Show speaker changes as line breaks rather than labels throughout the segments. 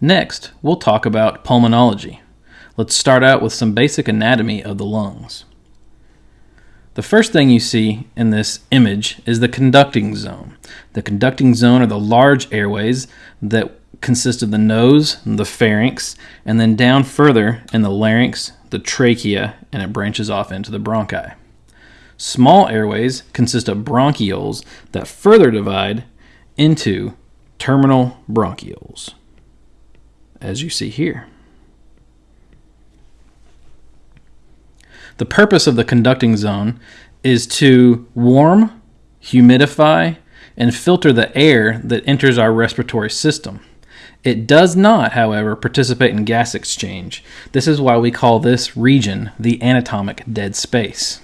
Next, we'll talk about pulmonology. Let's start out with some basic anatomy of the lungs. The first thing you see in this image is the conducting zone. The conducting zone are the large airways that consist of the nose, the pharynx, and then down further in the larynx, the trachea, and it branches off into the bronchi. Small airways consist of bronchioles that further divide into terminal bronchioles, as you see here. The purpose of the conducting zone is to warm, humidify, and filter the air that enters our respiratory system. It does not, however, participate in gas exchange. This is why we call this region the anatomic dead space.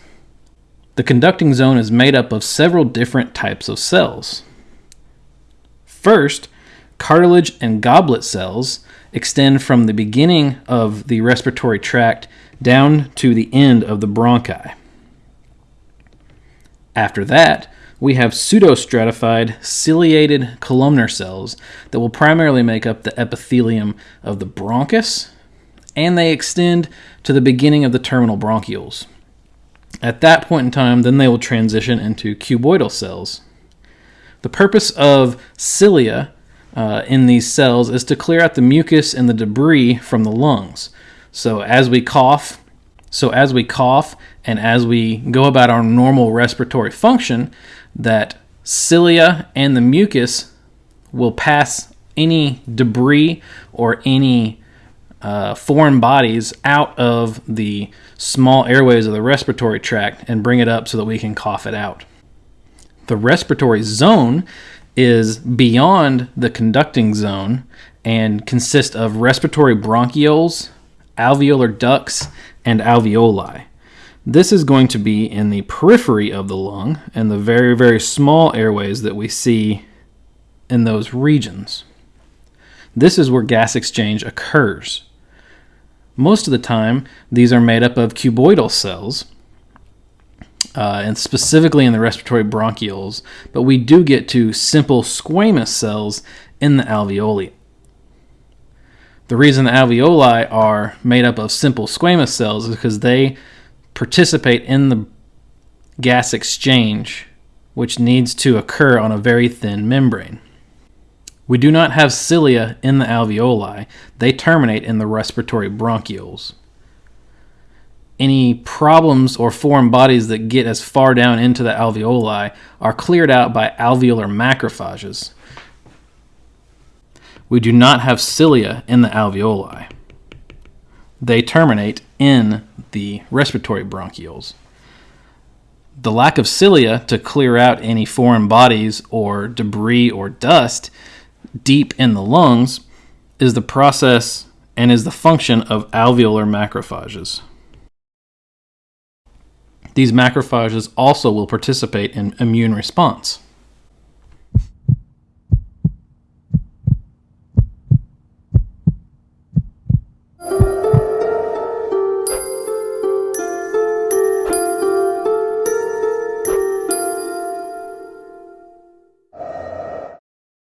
The conducting zone is made up of several different types of cells. First, cartilage and goblet cells extend from the beginning of the respiratory tract down to the end of the bronchi. After that, we have pseudostratified ciliated columnar cells that will primarily make up the epithelium of the bronchus, and they extend to the beginning of the terminal bronchioles. At that point in time, then they will transition into cuboidal cells. The purpose of cilia uh, in these cells is to clear out the mucus and the debris from the lungs. So as we cough, so as we cough and as we go about our normal respiratory function, that cilia and the mucus will pass any debris or any uh, foreign bodies out of the small airways of the respiratory tract and bring it up so that we can cough it out. The respiratory zone is beyond the conducting zone and consists of respiratory bronchioles, alveolar ducts, and alveoli. This is going to be in the periphery of the lung and the very, very small airways that we see in those regions. This is where gas exchange occurs. Most of the time, these are made up of cuboidal cells, uh, and specifically in the respiratory bronchioles, but we do get to simple squamous cells in the alveoli. The reason the alveoli are made up of simple squamous cells is because they participate in the gas exchange, which needs to occur on a very thin membrane. We do not have cilia in the alveoli, they terminate in the respiratory bronchioles. Any problems or foreign bodies that get as far down into the alveoli are cleared out by alveolar macrophages, we do not have cilia in the alveoli. They terminate in the respiratory bronchioles. The lack of cilia to clear out any foreign bodies or debris or dust deep in the lungs is the process and is the function of alveolar macrophages. These macrophages also will participate in immune response.